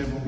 Movimiento.